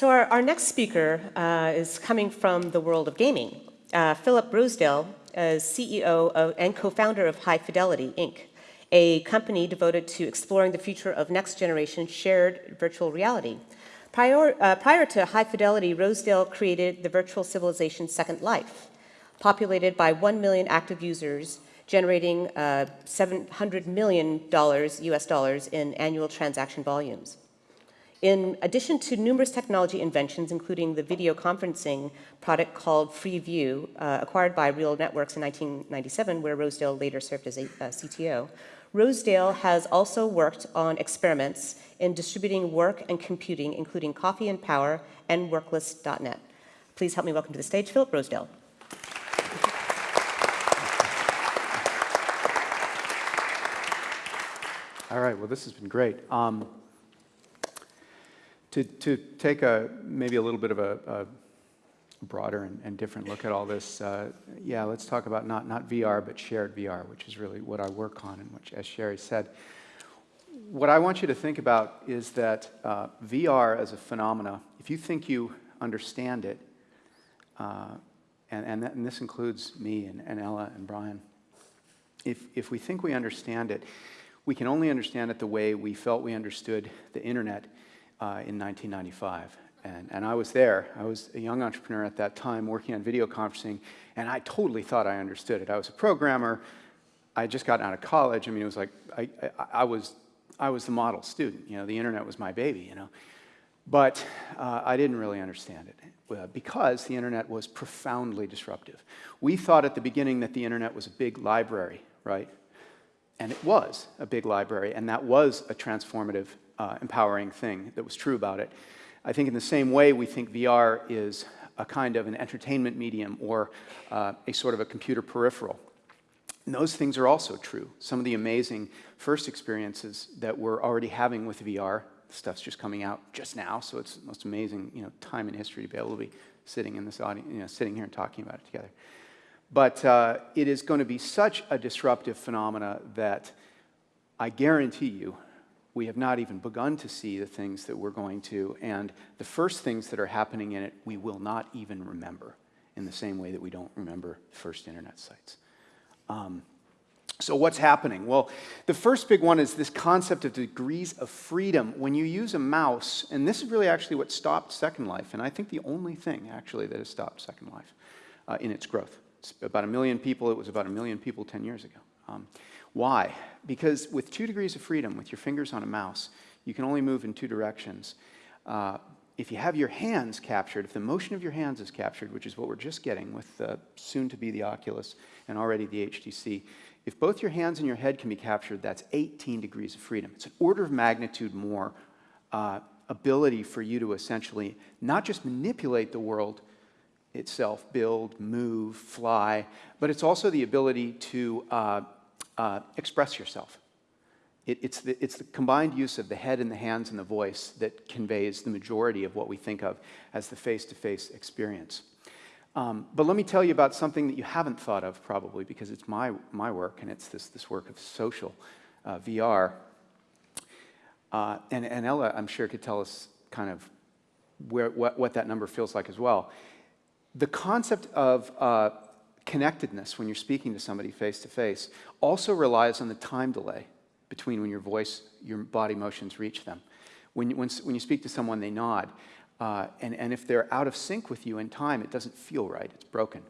So our, our next speaker uh, is coming from the world of gaming. Uh, Philip Rosedale is CEO of, and co-founder of High Fidelity, Inc., a company devoted to exploring the future of next-generation shared virtual reality. Prior, uh, prior to High Fidelity, Rosedale created the virtual civilization Second Life, populated by 1 million active users, generating uh, $700 million US dollars in annual transaction volumes. In addition to numerous technology inventions, including the video conferencing product called FreeVue, uh, acquired by Real Networks in 1997, where Rosedale later served as a uh, CTO, Rosedale has also worked on experiments in distributing work and computing, including Coffee and Power and Worklist.net. Please help me welcome to the stage Philip Rosedale. All right, well, this has been great. Um, to, to take a maybe a little bit of a, a broader and, and, different look at all this, uh, yeah, let's talk about not, not VR, but shared VR, which is really what I work on and which, as Sherry said, what I want you to think about is that uh, VR as a phenomena, if you think you understand it, uh, and, and, that, and, this includes me and, and Ella and Brian, if, if we think we understand it, we can only understand it the way we felt we understood the internet uh, in 1995. And, and I was there. I was a young entrepreneur at that time working on video conferencing, and I totally thought I understood it. I was a programmer. I just gotten out of college. I mean, it was like I, I, I was, I was the model student. You know, the internet was my baby, you know. But uh, I didn't really understand it uh, because the internet was profoundly disruptive. We thought at the beginning that the internet was a big library, right? And it was a big library, and that was a transformative, uh, empowering thing that was true about it. I think in the same way, we think VR is a kind of an entertainment medium or uh, a sort of a computer peripheral. And those things are also true. Some of the amazing first experiences that we're already having with VR, stuff's just coming out just now, so it's the most amazing you know, time in history to be able to be sitting in this audience, you know, sitting here and talking about it together. But uh, it is going to be such a disruptive phenomena that I guarantee you we have not even begun to see the things that we're going to, and the first things that are happening in it, we will not even remember in the same way that we don't remember first internet sites. Um, so what's happening? Well, the first big one is this concept of degrees of freedom. When you use a mouse, and this is really actually what stopped Second Life, and I think the only thing actually that has stopped Second Life uh, in its growth. It's about a million people, it was about a million people 10 years ago. Um, why? Because with two degrees of freedom, with your fingers on a mouse, you can only move in two directions. Uh, if you have your hands captured, if the motion of your hands is captured, which is what we're just getting with soon to be the Oculus and already the HTC, if both your hands and your head can be captured, that's 18 degrees of freedom. It's an order of magnitude more uh, ability for you to essentially not just manipulate the world itself, build, move, fly, but it's also the ability to uh, express yourself. It, it's, the, it's the combined use of the head and the hands and the voice that conveys the majority of what we think of as the face-to-face -face experience. Um, but let me tell you about something that you haven't thought of probably because it's my, my work and it's this, this work of social uh, VR. Uh, and, and Ella, I'm sure, could tell us kind of where, what, what that number feels like as well. The concept of uh, connectedness when you're speaking to somebody face to face also relies on the time delay between when your voice, your body motions reach them. When you, when, when you speak to someone, they nod. Uh, and, and if they're out of sync with you in time, it doesn't feel right. It's broken.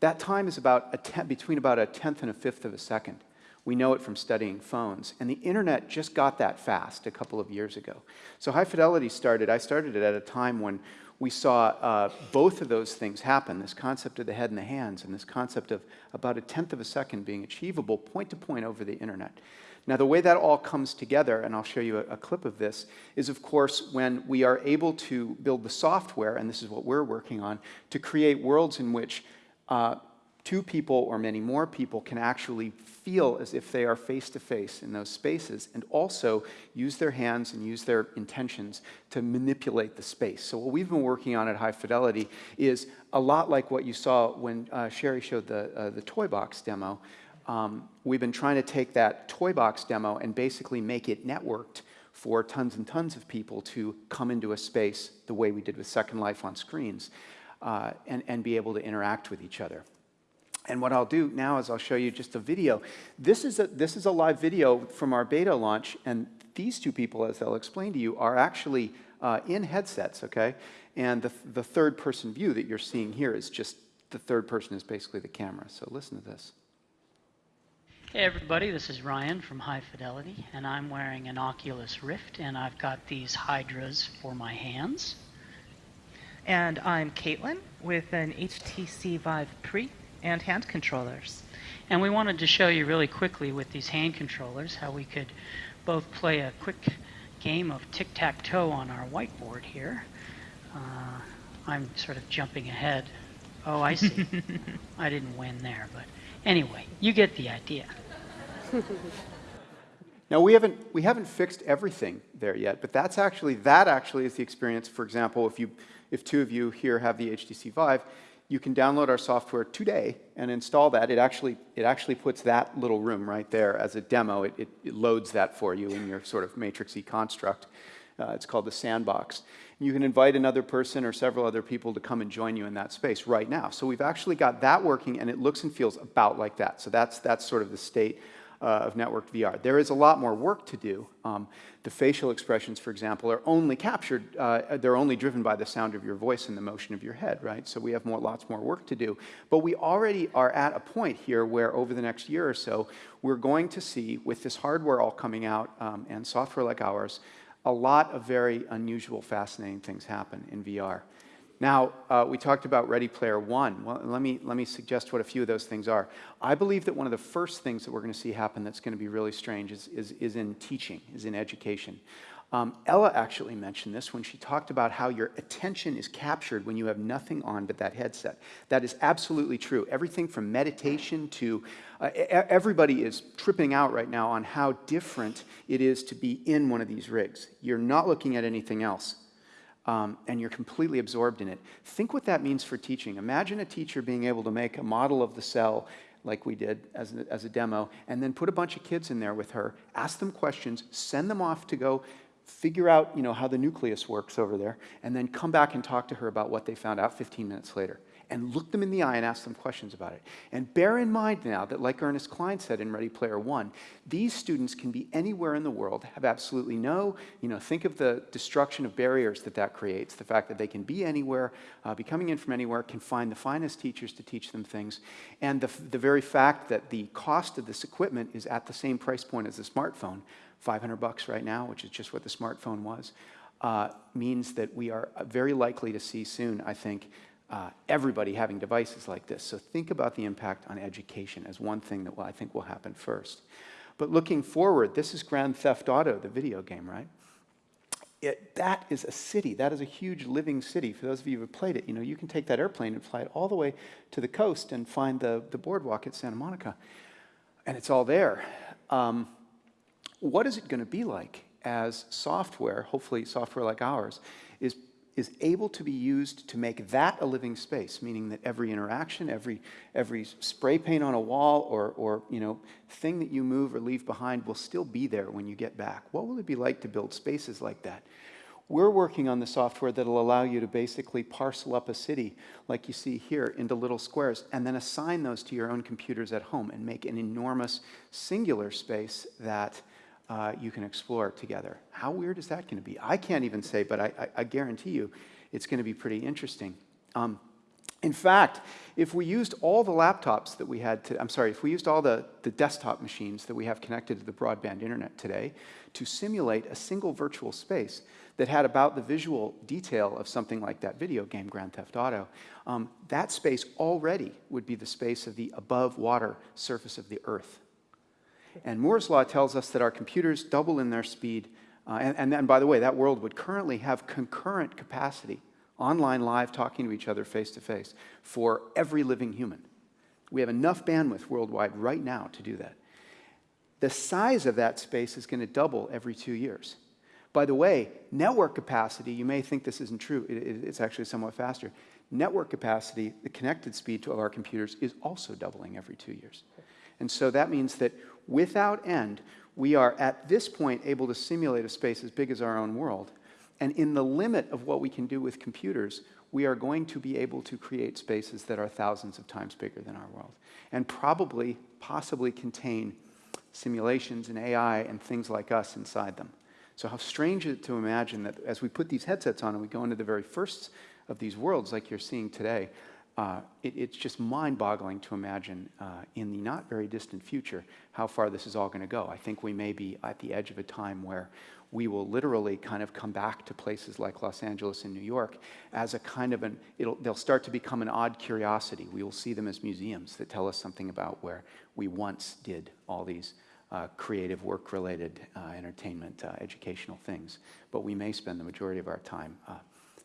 That time is about a between about a tenth and a fifth of a second. We know it from studying phones. And the internet just got that fast a couple of years ago. So high fidelity started, I started it at a time when we saw uh, both of those things happen, this concept of the head and the hands and this concept of about a tenth of a second being achievable point to point over the internet. Now the way that all comes together, and I'll show you a, a clip of this, is of course when we are able to build the software, and this is what we're working on, to create worlds in which uh, two people or many more people can actually feel as if they are face to face in those spaces and also use their hands and use their intentions to manipulate the space. So what we've been working on at High Fidelity is a lot like what you saw when uh, Sherry showed the, uh, the toy box demo. Um, we've been trying to take that toy box demo and basically make it networked for tons and tons of people to come into a space the way we did with Second Life on screens uh, and, and be able to interact with each other. And what I'll do now is I'll show you just a video. This is a, this is a live video from our beta launch, and these two people, as I'll explain to you, are actually uh, in headsets, okay? And the, the third person view that you're seeing here is just the third person is basically the camera. So listen to this. Hey everybody, this is Ryan from High Fidelity, and I'm wearing an Oculus Rift, and I've got these Hydras for my hands. And I'm Caitlin with an HTC Vive Pre and hand controllers. And we wanted to show you really quickly with these hand controllers how we could both play a quick game of tic-tac-toe on our whiteboard here. Uh, I'm sort of jumping ahead. Oh, I see. I didn't win there, but anyway, you get the idea. Now we haven't we haven't fixed everything there yet, but that's actually that actually is the experience. For example, if you if two of you here have the HTC Vive, you can download our software today and install that. It actually it actually puts that little room right there as a demo. It, it, it loads that for you in your sort of matrixy construct. Uh, it's called the sandbox. You can invite another person or several other people to come and join you in that space right now. So we've actually got that working, and it looks and feels about like that. So that's that's sort of the state of networked VR. There is a lot more work to do. Um, the facial expressions, for example, are only captured, uh, they're only driven by the sound of your voice and the motion of your head, right? So we have more, lots more work to do. But we already are at a point here where over the next year or so, we're going to see, with this hardware all coming out um, and software like ours, a lot of very unusual, fascinating things happen in VR. Now, uh, we talked about Ready Player One. Well, let me, let me suggest what a few of those things are. I believe that one of the first things that we're going to see happen that's going to be really strange is, is, is in teaching, is in education. Um, Ella actually mentioned this when she talked about how your attention is captured when you have nothing on but that headset. That is absolutely true. Everything from meditation to uh, everybody is tripping out right now on how different it is to be in one of these rigs. You're not looking at anything else um, and you're completely absorbed in it. Think what that means for teaching. Imagine a teacher being able to make a model of the cell like we did as a, as a demo, and then put a bunch of kids in there with her, ask them questions, send them off to go figure out you know, how the nucleus works over there, and then come back and talk to her about what they found out 15 minutes later and look them in the eye and ask them questions about it. And bear in mind now that, like Ernest Cline said in Ready Player One, these students can be anywhere in the world, have absolutely no, you know, think of the destruction of barriers that that creates, the fact that they can be anywhere, uh, be coming in from anywhere, can find the finest teachers to teach them things, and the, the very fact that the cost of this equipment is at the same price point as the smartphone, 500 bucks right now, which is just what the smartphone was, uh, means that we are very likely to see soon, I think, uh, everybody having devices like this. So think about the impact on education as one thing that will, I think will happen first. But looking forward, this is Grand Theft Auto, the video game, right? It, that is a city. That is a huge living city. For those of you who have played it, you know, you can take that airplane and fly it all the way to the coast and find the, the boardwalk at Santa Monica. And it's all there. Um, what is it going to be like as software, hopefully software like ours, is is able to be used to make that a living space, meaning that every interaction, every, every spray paint on a wall or, or you know, thing that you move or leave behind will still be there when you get back. What will it be like to build spaces like that? We're working on the software that'll allow you to basically parcel up a city, like you see here, into little squares, and then assign those to your own computers at home and make an enormous singular space that uh, you can explore together. How weird is that going to be? I can't even say, but I, I, I guarantee you it's going to be pretty interesting. Um, in fact, if we used all the laptops that we had to, I'm sorry, if we used all the, the desktop machines that we have connected to the broadband internet today to simulate a single virtual space that had about the visual detail of something like that video game, Grand Theft Auto, um, that space already would be the space of the above water surface of the earth. And Moore's law tells us that our computers double in their speed. Uh, and, and, by the way, that world would currently have concurrent capacity, online live talking to each other face to face, for every living human. We have enough bandwidth worldwide right now to do that. The size of that space is going to double every two years. By the way, network capacity, you may think this isn't true, it, it, it's actually somewhat faster. Network capacity, the connected speed of our computers, is also doubling every two years. And so that means that without end, we are at this point able to simulate a space as big as our own world. And in the limit of what we can do with computers, we are going to be able to create spaces that are thousands of times bigger than our world and probably, possibly contain simulations and AI and things like us inside them. So, how strange is it to imagine that as we put these headsets on and we go into the very first of these worlds, like you're seeing today, uh, it, it's just mind boggling to imagine uh, in the not very distant future how far this is all going to go. I think we may be at the edge of a time where we will literally kind of come back to places like Los Angeles and New York as a kind of an, they'll start to become an odd curiosity. We will see them as museums that tell us something about where we once did all these uh, creative, work related, uh, entertainment, uh, educational things. But we may spend the majority of our time uh,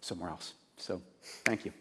somewhere else. So, thank you.